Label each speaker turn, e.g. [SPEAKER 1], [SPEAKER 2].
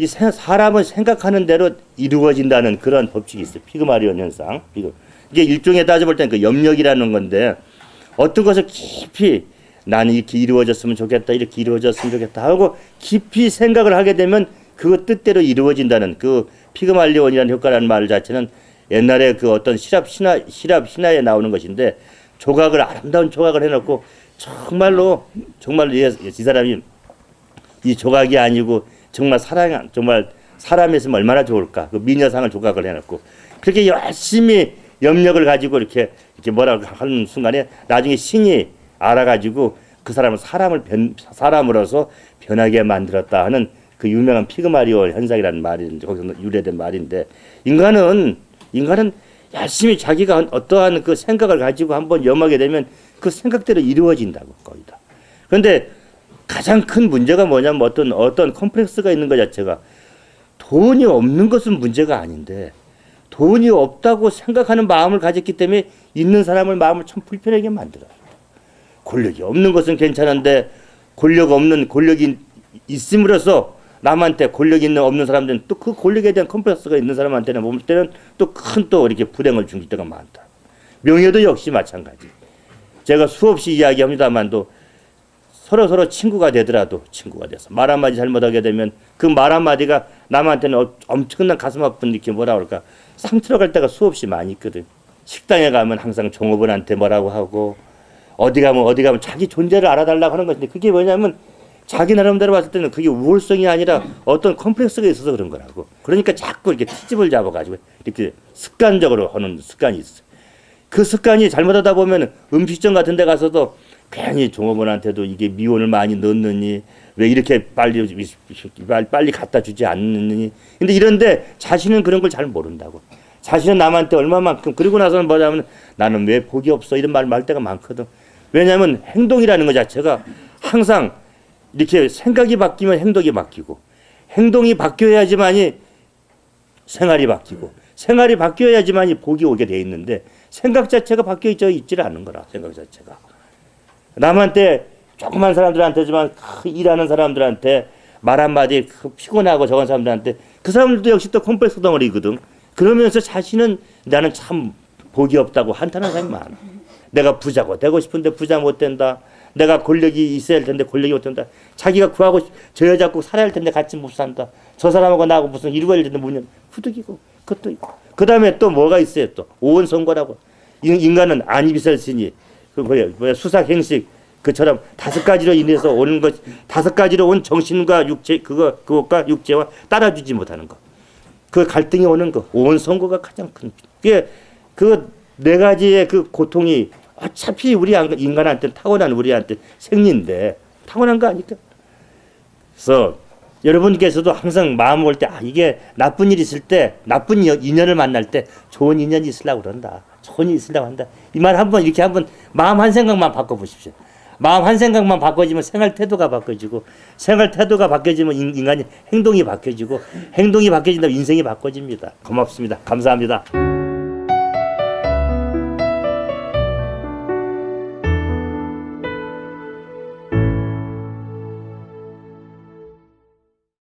[SPEAKER 1] 이 세- 사람은 생각하는 대로 이루어진다는 그런 법칙이 있어요. 피그마리온 현상. 이게 일종의 따져볼 때는 그 염력이라는 건데 어떤 것을 깊이 나는 이렇게 이루어졌으면 좋겠다, 이렇게 이루어졌으면 좋겠다 하고 깊이 생각을 하게 되면 그 뜻대로 이루어진다는 그 피그말리온이라는 효과라는 말 자체는 옛날에 그 어떤 시랍 신화 시랍 신화에 나오는 것인데 조각을 아름다운 조각을 해놓고 정말로 정말 이, 이 사람이 이 조각이 아니고 정말 사랑 정말 사람이었으면 얼마나 좋을까 그 미녀상을 조각을 해놓고 그렇게 열심히 염력을 가지고 이렇게 이렇게 뭐라고 하는 순간에 나중에 신이 알아가지고 그 사람을 사람을 변 사람으로서 변하게 만들었다 하는 그 유명한 피그마리오 현상이라는 말인데 거기서 유래된 말인데 인간은 인간은 열심히 자기가 어떠한 그 생각을 가지고 한번 염하게 되면 그 생각대로 이루어진다고 거의 다. 그런데 가장 큰 문제가 뭐냐면 어떤 어떤 컴플렉스가 있는 것 자체가 돈이 없는 것은 문제가 아닌데 돈이 없다고 생각하는 마음을 가졌기 때문에 있는 사람을 마음을 참 불편하게 만들어요. 권력이 없는 것은 괜찮은데 권력 없는 권력이 있음으로써 남한테 권력 있는 없는 사람들은 또 그 권력에 대한 컴플렉스가 있는 사람한테는 볼 때는 또 큰또 이렇게 불행을 줄 때가 많다. 명예도 역시 마찬가지. 제가 수없이 이야기합니다만도 서로 서로 친구가 되더라도 친구가 돼서 말 한마디 잘못하게 되면 그 말 한마디가 남한테는 어- 엄청난 가슴 아픈 이렇게 뭐라 그럴까 상처로 갈 때가 수없이 많이 있거든. 식당에 가면 항상 종업원한테 뭐라고 하고 어디 가면 어디 가면 자기 존재를 알아달라고 하는 것인데 그게 뭐냐면 자기 나름대로 봤을 때는 그게 우월성이 아니라 어떤 컴플렉스가 있어서 그런 거라고. 그러니까 자꾸 이렇게 트집을 잡아가지고 이렇게 습관적으로 하는 습관이 있어. 그 습관이 잘못하다 보면 음식점 같은 데 가서도 괜히 종업원한테도 이게 미원을 많이 넣느니 왜 이렇게 빨리 빨리 갖다 주지 않느니. 근데 이런데 자신은 그런 걸 잘 모른다고. 자신은 남한테 얼마만큼 그리고 나서는 뭐냐면 나는 왜 복이 없어? 이런 말 말 때가 많거든. 왜냐하면 행동이라는 것 자체가 항상 이렇게 생각이 바뀌면 행동이 바뀌고 행동이 바뀌어야지만이 생활이 바뀌고 생활이 바뀌어야지만이 복이 오게 돼 있는데 생각 자체가 바뀌어 있지 않는 거라 생각 자체가 남한테 조그만 사람들한테지만 그 일하는 사람들한테 말 한마디 그 피곤하고 적은 사람들한테 그 사람들도 역시 또 컴플렉스 덩어리거든. 그러면서 자신은 나는 참 복이 없다고 한탄하는 사람이 많아. 내가 부자고 되고 싶은데 부자 못 된다. 내가 권력이 있어야 할 텐데 권력이 못 된다. 자기가 구하고 싶- 저 여자 꼭 살아야 할 텐데 같이 못 산다. 저 사람하고 나하고 무슨 할 텐데 무슨 후득이고 그것도 있고. 그 다음에 또 뭐가 있어요 또? 오원 선거라고. 인- 인간은 안이비설신이 그 뭐야 뭐야 수삭행식 그처럼 다섯 가지로 인해서 오는 것 다섯 가지로 온 정신과 육체 그거 그것과 육체와 따라주지 못하는 것. 그 갈등이 오는 거. 온 선거가 가장 큰 그게 그 네 가지의 그 고통이 어차피 우리 안- 인간한테 타고난 우리한테 생리인데 타고난 거 아니까. 그래서 여러분께서도 항상 마음 올때 아, 이게 나쁜 일 있을 때 나쁜 여- 인연을 만날 때 좋은 인연이 있으려고 그런다. 일이 있으려고 한다. 이 말 한번 이렇게 한번 마음 한 생각만 바꿔 보십시오. 마음 한 생각만 바꿔지면 생활 태도가 바꿔지고 생활 태도가 바뀌어지면 인- 인간이 행동이 바뀌어지고 행동이 바뀌어진다면 인생이 바꿔집니다. 고맙습니다. 감사합니다.